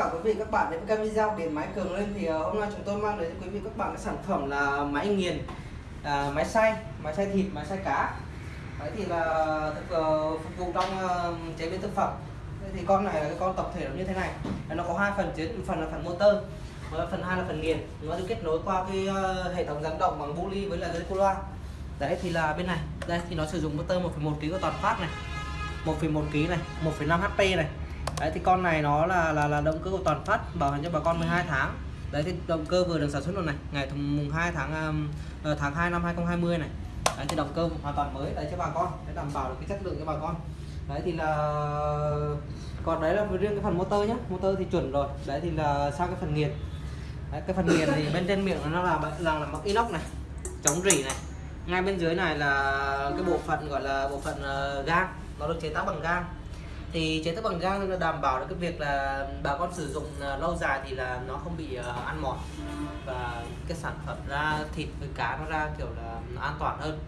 cả quý vị các bạn đến với kênh video. Điện máy cường lên thì ờ, hôm nay chúng tôi mang đến cho quý vị các bạn cái sản phẩm là máy nghiền à, máy xay máy xay thịt máy xay cá. Đấy thì là thực, uh, phục vụ trong uh, chế biến thực phẩm. Đấy thì con này là cái con tập thể nó như thế này. Nó có hai phần chính phần là phần motor và phần hai là phần nghiền. Nó được kết nối qua cái uh, hệ thống dẫn động bằng bu ly với là dây cô loa đấy thì là bên này. Đây thì nó sử dụng motor 1,1 kg của toàn phát này 1,1 kg này 1,5 HP này đấy thì con này nó là là là động cơ của toàn phát bảo hành cho bà con 12 tháng. Đấy thì động cơ vừa được sản xuất luôn này ngày mùng 2 tháng um, tháng 2 năm 2020 này. Đấy thì động cơ hoàn toàn mới đấy cho bà con để đảm bảo được cái chất lượng cho bà con. Đấy thì là còn đấy là riêng cái phần motor nhé motor thì chuẩn rồi. Đấy thì là sang cái phần nghiền? Đấy, cái phần nghiền thì bên trên miệng nó là là, là bằng inox này chống rỉ này. Ngay bên dưới này là cái bộ phận gọi là bộ phận uh, gang nó được chế tác bằng gang thì chế tác bằng gang đảm bảo được cái việc là bà con sử dụng ờ, lâu dài thì là nó không bị ờ, ăn mòn. Và cái sản phẩm ra thịt với cá nó ra kiểu là an toàn hơn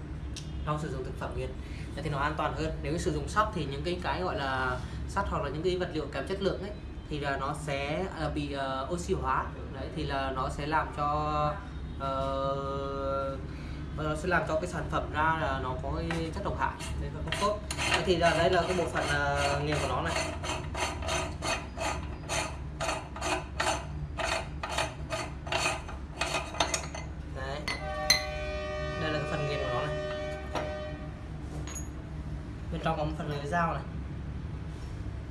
trong sử dụng thực phẩm nghiền. Thì nó an toàn hơn. Nếu sử dụng sắt thì những cái cái gọi là sắt hoặc là những cái vật liệu kém chất lượng ấy thì là nó sẽ ờ, bị uh, oxy hóa. Đấy thì là nó sẽ làm cho uh, và nó sẽ làm cho cái sản phẩm ra là nó có cái chất độc hại nên là không tốt. Thế thì là đây là cái bộ phận à, nghiền của nó này. Đấy. Đây là cái phần nghiền của nó này. Bên trong có một phần lưới dao này.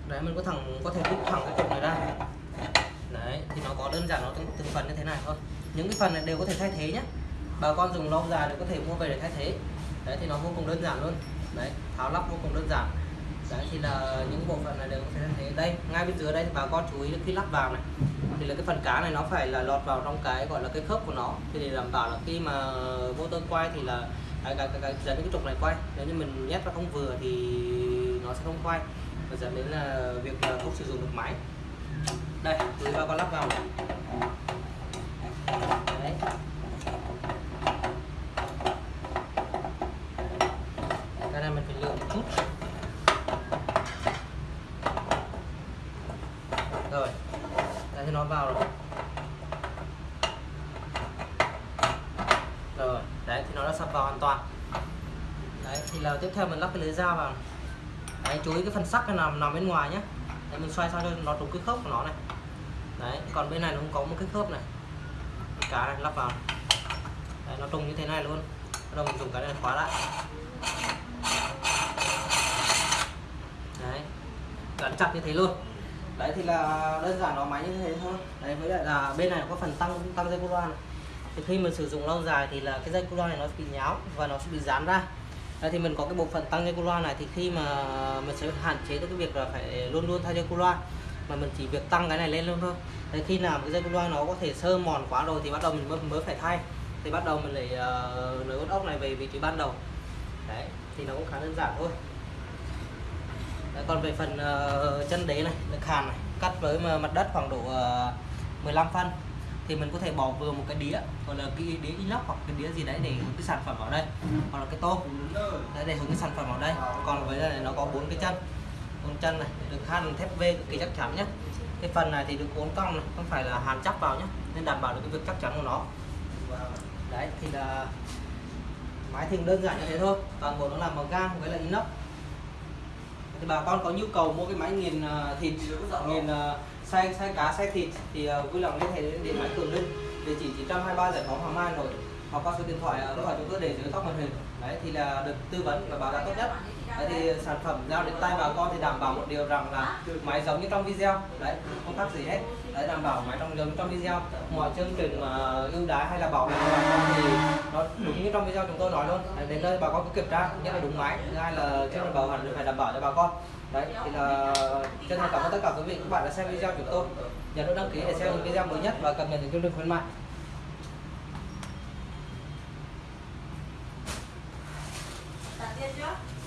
Đấy mình có thẳng có thể rút thẳng cái cục này ra. Đấy thì nó có đơn giản nó từng, từng phần như thế này thôi. Những cái phần này đều có thể thay thế nhé bà con dùng lâu dài thì có thể mua về để thay thế. Đấy thì nó vô cùng đơn giản luôn. Đấy tháo lắp vô cùng đơn giản. Đấy thì là những bộ phận này đều có thể thay thế. Đây ngay bên dưới đây thì bà con chú ý khi lắp vào này thì là cái phần cá này nó phải là lọt vào trong cái gọi là cái khớp của nó. Thì để đảm bảo là khi mà motor quay thì là cái cái cái, cái dẫn đến cái trục này quay. Nếu như mình nhét nó không vừa thì nó sẽ không quay và dẫn đến là việc là không sử dụng được máy. Đây thì bà con lắp vào này. đấy cái này mình phải lựa một chút rồi. Đây thì nó vào rồi. Rồi đấy thì nó đã sập vào hoàn toàn. Đấy thì là tiếp theo mình lắp cái lưới dao vào. Đấy chú ý cái phần sắt cái nằm nằm bên ngoài nhé đấy, mình xoay sao cho nó đúng cái khớp của nó này. Đấy còn bên này nó không có một cái khớp này. Cá này lắp vào. Đấy, nó trùng như thế này luôn. Bắt đầu mình dùng cái này khóa lại. Đấy. Gắn chặt như thế luôn đấy thì là đơn giản nó máy như thế thôi. Đấy với lại là bên này có phần tăng tăng dây cu loa này thì khi mình sử dụng lâu dài thì là cái dây cu loa này nó bị nháo và nó sẽ bị dán ra. Đấy, thì mình có cái bộ phận tăng dây cu loa này thì khi mà mình sẽ hạn chế được cái việc là phải luôn luôn thay dây cu loa mà mình chỉ việc tăng cái này lên luôn thôi. Đấy, khi nào cái dây cu loa nó có thể sơ mòn quá rồi thì bắt đầu mình mới, mới phải thay. Thì bắt đầu mình lại ờ, uh, nối ốc này về vị trí ban đầu. Đấy thì nó cũng khá đơn giản thôi. Dạ, còn về phần uh, chân đế này được hàn này cắt với mặt đất khoảng độ ờ, uh, 15 phân thì mình có thể bỏ vừa một cái đĩa hoặc là cái đĩa inox hoặc cái đĩa gì đấy để hướng cái sản phẩm vào đây hoặc là cái tô đấy để hướng cái sản phẩm vào đây. Còn với này nó có bốn cái chân bốn chân này được hàn thép V cực kỳ chắc chắn nhé cái phần này thì được uốn cong này không phải là hàn chắc vào nhé nên đảm bảo được cái việc chắc chắn của nó. Đấy thì là máy thì đơn giản như thế thôi toàn bộ nó làm bằng gang với là inox thì bà con có nhu cầu mua cái máy nghiền ờ, thịt, nghiền ờ, xay xay cá, xay thịt thì ờ, vui lòng liên hệ đến điện máy cường linh. Địa chỉ 923 giải phóng hoàng mai hà nội hoặc qua số điện thoại à, lúc nào chúng tôi để dưới góc màn hình. Đấy thì là được tư vấn và báo giá tốt nhất. Đấy thì sản phẩm giao đến tay bà con thì đảm bảo một điều rằng là máy giống như trong video. Đấy không khác gì hết. Đấy đảm bảo máy trong giống trong video. Mọi chương trình mà ưu đãi hay là bảo hành cho bà con thì nó đúng như trong video chúng tôi nói luôn. Đấy, đến nơi bà con cứ kiểm tra nhất là đúng máy. Thứ hai là chương trình bảo hành phải đảm bảo cho bà con. Đấy thì là chân thành cảm ơn tất cả quý vị. Các bạn đã xem video của chúng tôi. Nhớ nút đăng ký để xem những video mới nhất và cập nhật những chương trình khuyến mại. Elijah.